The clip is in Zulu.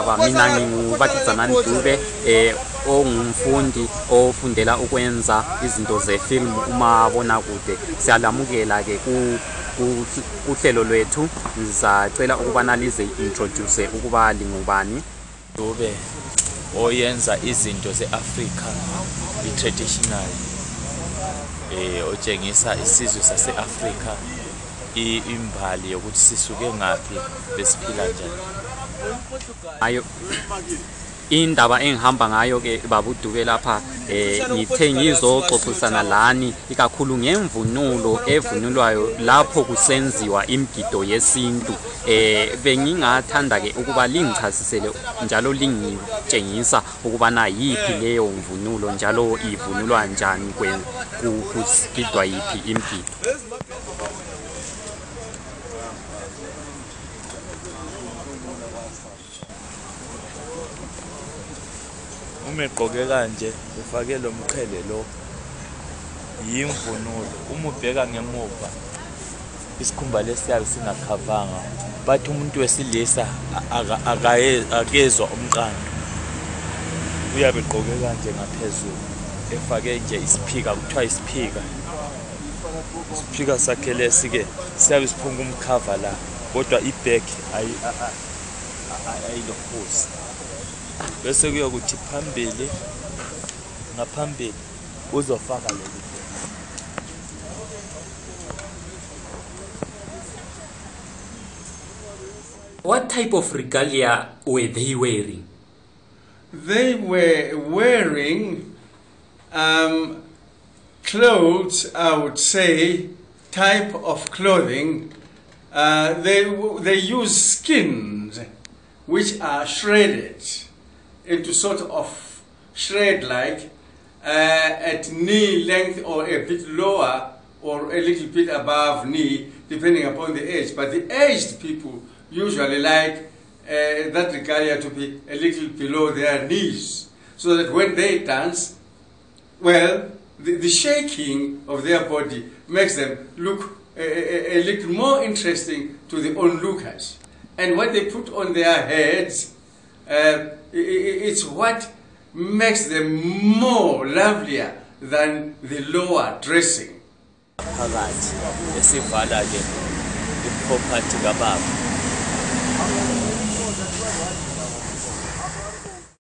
Aba mina ngingubakizanani Dube eh ongumfundi ofundela ukwenza izinto zefilm umabona kude siyalamukela ke ku ku- kuhlelo lwethu. Ngizacela ukubana lize introduce ukuba lingubani dube oyenza izinto ze-afrika i-traditional eh otshengisa isizwe sase-afrika i- imbali yokuthi sisuke ngaphi besiphila njani. Ayo indaba engihamba ngayo ke babudube lapha eh ngithe ngizoxoxisana lani ikakhulu ngemvunulo evunulwayo lapho kusenziwa imigido yesintu. Eh bengingathanda ke ukuba lingichasisele njalo lingitshengisa ukubana yipi leyo mvunulo njalo ivunulwa njani kugidwa yipi imigido uma egqoke kanje ufake lo mqhele lo. Yimvunulo. Uma ubheka ngemuva isikhumba lesiyabe singakhavanga bathi umuntu wesilisa a- aka- akaye- akezwa umqando. Uyabe egqoke kanje ngaphezulu efake nje isiphika kuthiwa isiphika. Isiphika sakhe lesi-ke siyabe siphunga umkhava la. Kodwa ibhek ayilokhosi bese kuyokuthi phambili ngaphambili uzofaka leli what type of regalia were they wearing They were wearing um, clothes, I would say, type of clothing. Uh, they, they use skins which are shredded into sort of shred like uh, at knee length or a bit lower or a little bit above knee, depending upon the age. But the aged people usually like uh, that regalia to be a little below their knees, so that when they dance, well, the, the shaking of their body makes them look a, a, little more interesting to the onlookers. And what they put on their heads, uh, i- i- it's what makes them more lovelier than the lower dressing. phakathi esivala ke iproperty kababa